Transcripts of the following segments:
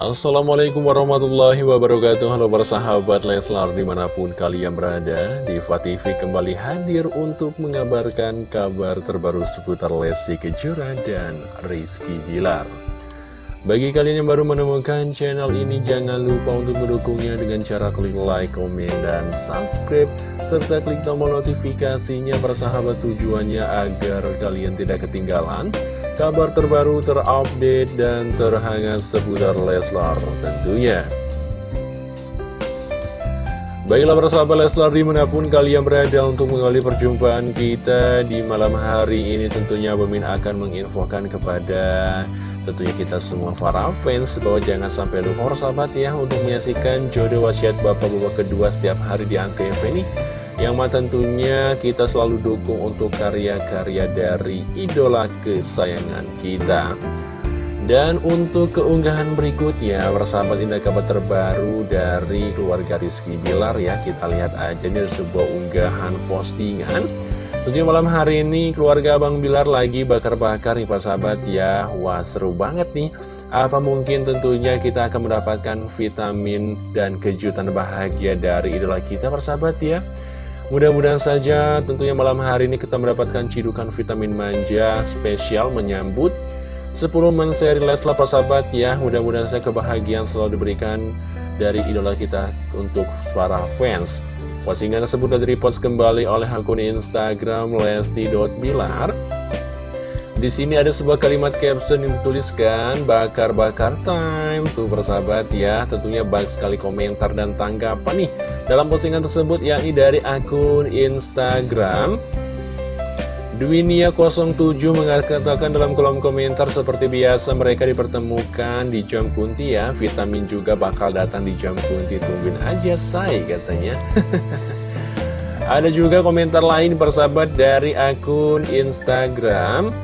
Assalamualaikum warahmatullahi wabarakatuh. Halo para sahabat Leslar di mana pun kalian berada Diva TV kembali hadir untuk mengabarkan kabar terbaru seputar Lesti Kejora dan Rizky Bilar. Bagi kalian yang baru menemukan channel ini jangan lupa untuk mendukungnya dengan cara klik like, komen, dan subscribe Serta klik tombol notifikasinya para sahabat tujuannya agar kalian tidak ketinggalan kabar terbaru terupdate dan terhangat seputar Leslar tentunya. Baiklah persahabat Leslar di mana pun kalian berada untuk mengawali perjumpaan kita di malam hari ini tentunya Bemin akan menginfokan kepada tentunya kita semua para fans bahwa jangan sampai lupa sahabat ya untuk menyaksikan jodoh wasiat bapak-bapak kedua setiap hari di Antv ini yang mah tentunya kita selalu dukung untuk karya-karya dari idola kesayangan kita. Dan untuk keunggahan berikutnya persahabat indah kabar terbaru dari keluarga Rizky Bilar ya kita lihat aja nih sebuah unggahan postingan. Tentunya malam hari ini keluarga Bang Bilar lagi bakar-bakar nih persahabat ya. Wah seru banget nih. Apa mungkin tentunya kita akan mendapatkan vitamin dan kejutan bahagia dari idola kita persahabat ya Mudah-mudahan saja tentunya malam hari ini kita mendapatkan cidukan vitamin manja spesial menyambut 10 menseri Leslar persahabat ya. Mudah-mudahan saya kebahagiaan selalu diberikan dari idola kita untuk para fans. Postingan tersebut sudah repost kembali oleh akun Instagram lesti.bilar di sini ada sebuah kalimat caption yang dituliskan bakar-bakar time. Tuh persahabat ya tentunya banyak sekali komentar dan tanggapan nih dalam postingan tersebut yakni dari akun Instagram Duinia07 mengatakan dalam kolom komentar seperti biasa mereka dipertemukan di jam kunti ya. Vitamin juga bakal datang di jam kunti. Tungguin aja say katanya. Ada juga komentar lain persahabat dari akun Instagram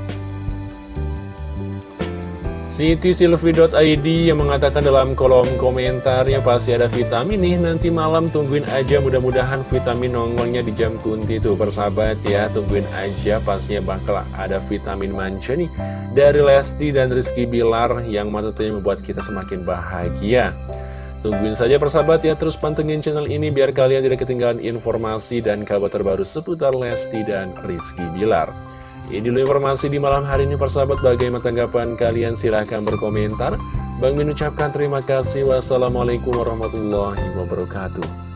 Siti.silvi.id yang mengatakan dalam kolom komentar yang pasti ada vitamin nih Nanti malam tungguin aja mudah-mudahan vitamin nongolnya di jam kunti tuh persahabat ya Tungguin aja pastinya bakal ada vitamin manca nih Dari Lesti dan Rizky Bilar yang tentunya membuat kita semakin bahagia. Tungguin saja persahabat ya terus pantengin channel ini biar kalian tidak ketinggalan informasi dan kabar terbaru seputar Lesti dan Rizky Bilar ini dulu informasi di malam hari ini persahabat bagaimana tanggapan kalian silahkan berkomentar. Bang mengucapkan terima kasih. Wassalamualaikum warahmatullahi wabarakatuh.